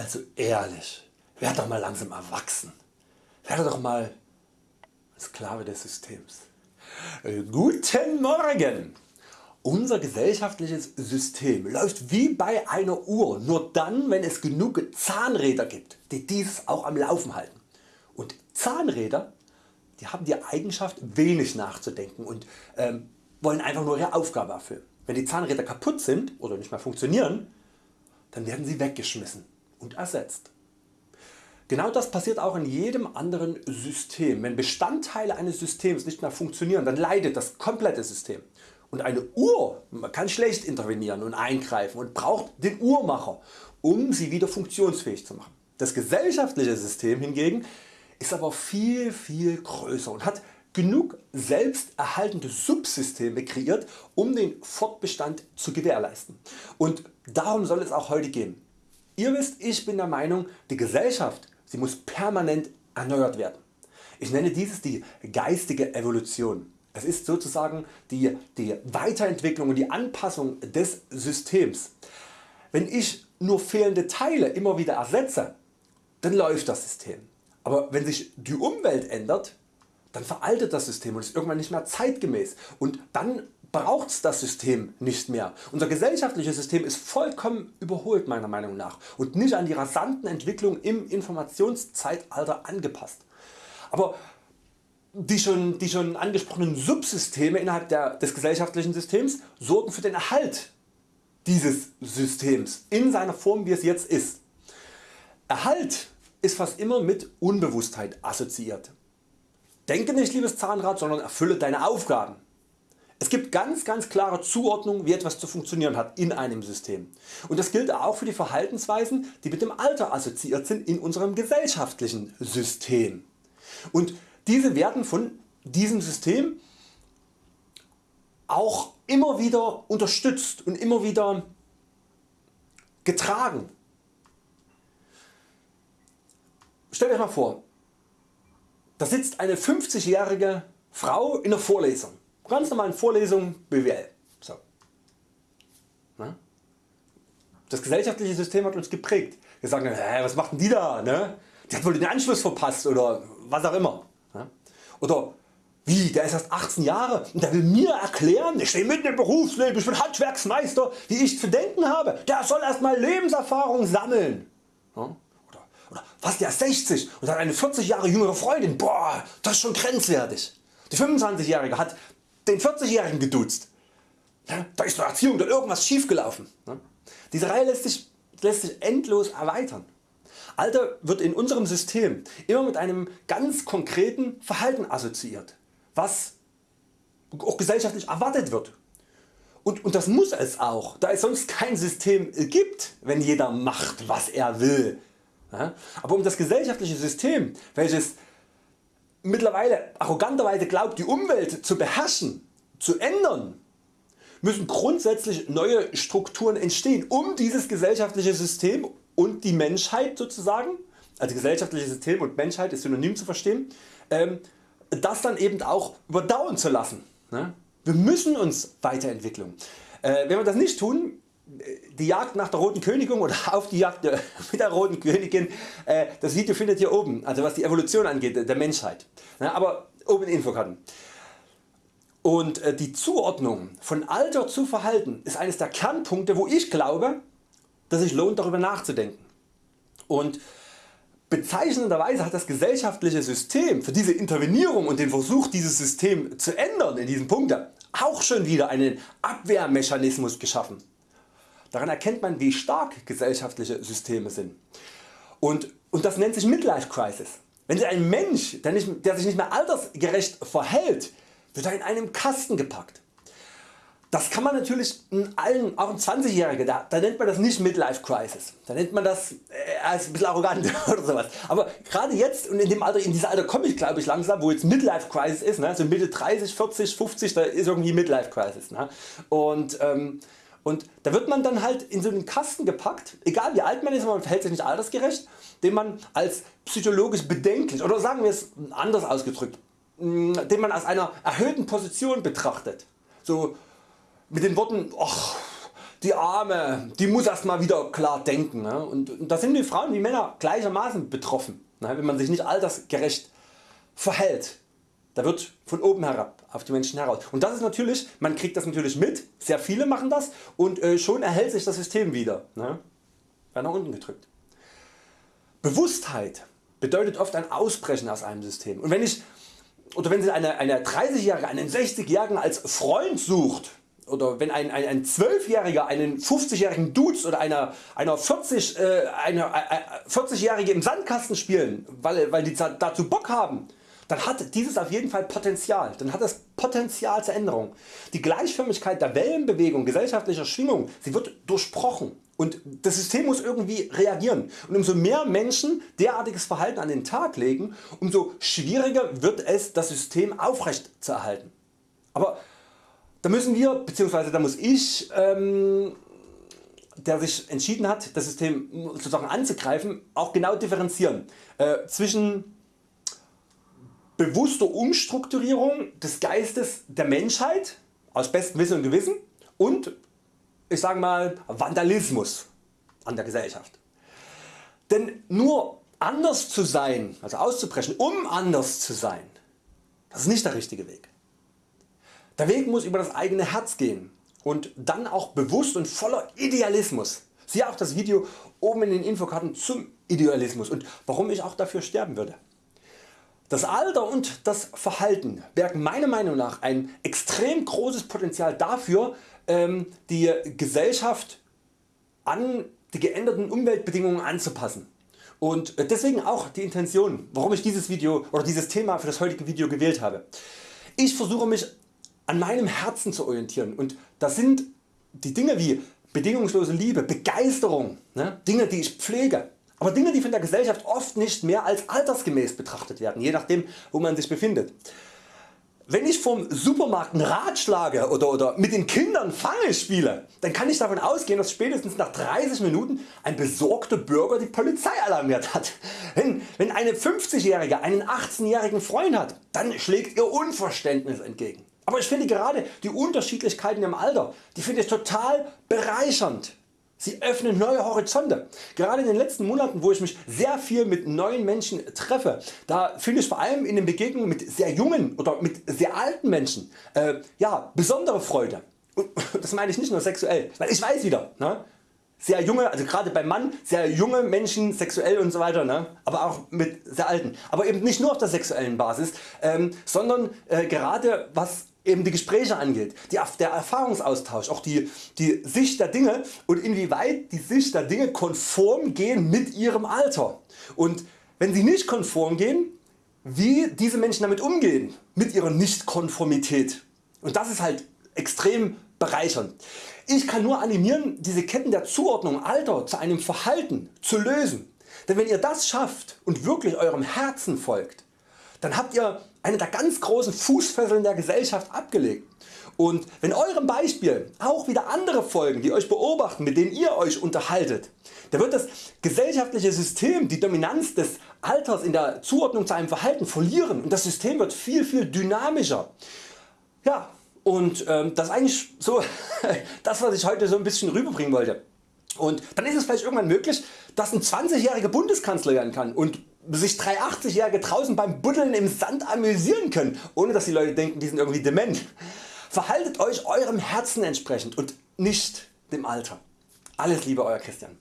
Also ehrlich, werd doch mal langsam erwachsen. Werde doch mal Sklave des Systems. Äh, guten Morgen! Unser gesellschaftliches System läuft wie bei einer Uhr, nur dann wenn es genug Zahnräder gibt, die dieses auch am Laufen halten. Und Zahnräder die haben die Eigenschaft wenig nachzudenken und ähm, wollen einfach nur ihre Aufgabe erfüllen. Wenn die Zahnräder kaputt sind oder nicht mehr funktionieren, dann werden sie weggeschmissen und ersetzt. Genau das passiert auch in jedem anderen System. Wenn Bestandteile eines Systems nicht mehr funktionieren, dann leidet das komplette System. Und eine Uhr kann schlecht intervenieren und eingreifen und braucht den Uhrmacher um sie wieder funktionsfähig zu machen. Das gesellschaftliche System hingegen ist aber viel viel größer und hat genug selbsterhaltende Subsysteme kreiert um den Fortbestand zu gewährleisten. Und darum soll es auch heute gehen. Ihr wisst ich bin der Meinung die Gesellschaft sie muss permanent erneuert werden. Ich nenne dieses die geistige Evolution. Es ist sozusagen die, die Weiterentwicklung und die Anpassung des Systems. Wenn ich nur fehlende Teile immer wieder ersetze, dann läuft das System. Aber wenn sich die Umwelt ändert, dann veraltet das System und ist irgendwann nicht mehr zeitgemäß und dann braucht das System nicht mehr. Unser gesellschaftliches System ist vollkommen überholt meiner Meinung nach und nicht an die rasanten Entwicklungen im Informationszeitalter angepasst. Aber die schon, die schon angesprochenen Subsysteme innerhalb der, des gesellschaftlichen Systems sorgen für den Erhalt dieses Systems in seiner Form wie es jetzt ist. Erhalt ist fast immer mit Unbewusstheit assoziiert. Denke nicht liebes Zahnrad, sondern erfülle deine Aufgaben. Es gibt ganz ganz klare Zuordnung wie etwas zu funktionieren hat in einem System. Und das gilt auch für die Verhaltensweisen die mit dem Alter assoziiert sind in unserem gesellschaftlichen System. Und diese werden von diesem System auch immer wieder unterstützt und immer wieder getragen. Stellt euch mal vor, da sitzt eine 50-jährige Frau in der Vorlesung, ganz normalen Vorlesung BWL. So. Das gesellschaftliche System hat uns geprägt. Wir sagen, hä, was macht denn die da? Ne? Die hat wohl den Anschluss verpasst oder was auch immer. Oder wie, der ist erst 18 Jahre und der will mir erklären, ich stehe mitten im Berufsleben, ich bin Handwerksmeister, wie ich zu denken habe. Der soll erstmal Lebenserfahrung sammeln. Oder, oder was, der ist 60 und hat eine 40 Jahre jüngere Freundin. Boah, das ist schon grenzwertig. Die 25-Jährige hat den 40-Jährigen geduzt. Da ist in Erziehung dann irgendwas schiefgelaufen. Diese Reihe lässt sich, lässt sich endlos erweitern. Alter wird in unserem System immer mit einem ganz konkreten Verhalten assoziiert, was auch gesellschaftlich erwartet wird. Und, und das muss es auch, da es sonst kein System gibt, wenn jeder macht was er will. Aber um das gesellschaftliche System, welches mittlerweile arroganterweise glaubt die Umwelt zu beherrschen, zu ändern, müssen grundsätzlich neue Strukturen entstehen um dieses gesellschaftliche System und die Menschheit sozusagen, also gesellschaftliches System und Menschheit ist synonym zu verstehen, ähm, das dann eben auch überdauern zu lassen. Ne? Wir müssen uns weiterentwickeln. Äh, wenn wir das nicht tun, die Jagd nach der roten Königin oder auf die Jagd mit der roten Königin, äh, das Video findet ihr oben, also was die Evolution angeht der Menschheit. Aber oben in Infokarten. Und äh, die Zuordnung von Alter zu Verhalten ist eines der Kernpunkte wo ich glaube dass sich lohnt darüber nachzudenken. Und bezeichnenderweise hat das gesellschaftliche System für diese Intervenierung und den Versuch dieses System zu ändern in diesen Punkten auch schon wieder einen Abwehrmechanismus geschaffen. Daran erkennt man wie stark gesellschaftliche Systeme sind. Und, und das nennt sich Midlife Crisis. Wenn sich ein Mensch, der, nicht, der sich nicht mehr altersgerecht verhält, wird er in einem Kasten gepackt. Das kann man natürlich in allen, auch ein 20 Jähriger, da, da, nennt man das nicht Midlife Crisis, da nennt man das äh, als ein bisschen arrogant oder sowas. Aber gerade jetzt und in dem Alter, in dieser Alter komme ich glaube ich langsam, wo jetzt Midlife Crisis ist, ne? so Mitte 30, 40, 50, da ist irgendwie Midlife Crisis. Ne? Und, ähm, und da wird man dann halt in so einen Kasten gepackt, egal wie alt man ist, man verhält sich nicht altersgerecht, den man als psychologisch bedenklich oder sagen wir es anders ausgedrückt, den man aus einer erhöhten Position betrachtet. So, mit den Worten, ach, die Arme, die muss erst mal wieder klar denken. Ne? Und, und da sind die Frauen wie Männer gleichermaßen betroffen, ne? wenn man sich nicht altersgerecht verhält. Da wird von oben herab auf die Menschen heraus. Und das ist natürlich, man kriegt das natürlich mit, sehr viele machen das und äh, schon erhält sich das System wieder. Ne? Wird nach unten gedrückt. Bewusstheit bedeutet oft ein Ausbrechen aus einem System. Und wenn ich oder wenn Sie eine, eine 30-Jährige einen 60-Jährigen als Freund sucht oder wenn ein, ein, ein 12-Jähriger einen 50-jährigen Dudes oder einer, einer 40, äh, eine, äh, 40-Jährige im Sandkasten spielen, weil, weil die dazu Bock haben, dann hat dieses auf jeden Fall Potenzial, dann hat das Potenzial zur Änderung. Die Gleichförmigkeit der Wellenbewegung gesellschaftlicher Schwingung, sie wird durchbrochen und das System muss irgendwie reagieren. Und umso mehr Menschen derartiges Verhalten an den Tag legen, umso schwieriger wird es das System aufrecht zu erhalten. Aber da müssen wir bzw. da muss ich ähm, der sich entschieden hat das System sozusagen anzugreifen auch genau differenzieren äh, zwischen bewusster Umstrukturierung des Geistes der Menschheit aus bestem Wissen und Gewissen und ich sage mal Vandalismus an der Gesellschaft. Denn nur anders zu sein, also auszubrechen, um anders zu sein, das ist nicht der richtige Weg. Der Weg muss über das eigene Herz gehen und dann auch bewusst und voller Idealismus. Siehe auch das Video oben in den Infokarten zum Idealismus und warum ich auch dafür sterben würde. Das Alter und das Verhalten bergen meiner Meinung nach ein extrem großes Potenzial dafür ähm, die Gesellschaft an die geänderten Umweltbedingungen anzupassen. Und äh, deswegen auch die Intention warum ich dieses Video oder dieses Thema für das heutige Video gewählt habe. Ich versuche mich an meinem Herzen zu orientieren und das sind die Dinge wie bedingungslose Liebe, Begeisterung, ne? Dinge die ich pflege, aber Dinge die von der Gesellschaft oft nicht mehr als altersgemäß betrachtet werden, je nachdem wo man sich befindet. Wenn ich vom Supermarkt einen Rad schlage oder, oder mit den Kindern Fange spiele, dann kann ich davon ausgehen dass spätestens nach 30 Minuten ein besorgter Bürger die Polizei alarmiert hat. Wenn, wenn eine 50-Jährige einen 18-jährigen Freund hat, dann schlägt ihr Unverständnis entgegen. Aber ich finde gerade die Unterschiedlichkeiten im Alter, die finde ich total bereichernd. Sie öffnen neue Horizonte. Gerade in den letzten Monaten wo ich mich sehr viel mit neuen Menschen treffe, da finde ich vor allem in den Begegnungen mit sehr jungen oder mit sehr alten Menschen äh, ja, besondere Freude. Und das meine ich nicht nur sexuell, weil ich weiß wieder, ne, sehr junge, also gerade beim Mann, sehr junge Menschen sexuell und so weiter, ne? aber auch mit sehr alten. Aber eben nicht nur auf der sexuellen Basis, ähm, sondern äh, gerade was eben die Gespräche angeht, die, der Erfahrungsaustausch, auch die, die Sicht der Dinge und inwieweit die Sicht der Dinge konform gehen mit ihrem Alter. Und wenn sie nicht konform gehen, wie diese Menschen damit umgehen, mit ihrer Nichtkonformität. Und das ist halt extrem bereichernd. Ich kann nur animieren diese Ketten der Zuordnung Alter zu einem Verhalten zu lösen. Denn wenn ihr das schafft und wirklich eurem Herzen folgt, dann habt ihr eine der ganz großen Fußfesseln der Gesellschaft abgelegt. Und wenn eurem Beispiel auch wieder andere folgen die Euch beobachten mit denen ihr Euch unterhaltet, dann wird das gesellschaftliche System die Dominanz des Alters in der Zuordnung zu einem Verhalten verlieren und das System wird viel viel dynamischer. Ja, und ähm, das ist eigentlich so das was ich heute so ein bisschen rüberbringen wollte. Und dann ist es vielleicht irgendwann möglich dass ein 20-jähriger Bundeskanzler werden kann und sich 380-Jährige draußen beim Buddeln im Sand amüsieren können, ohne dass die Leute denken die sind irgendwie dement. Verhaltet Euch eurem Herzen entsprechend und nicht dem Alter. Alles Liebe Euer Christian.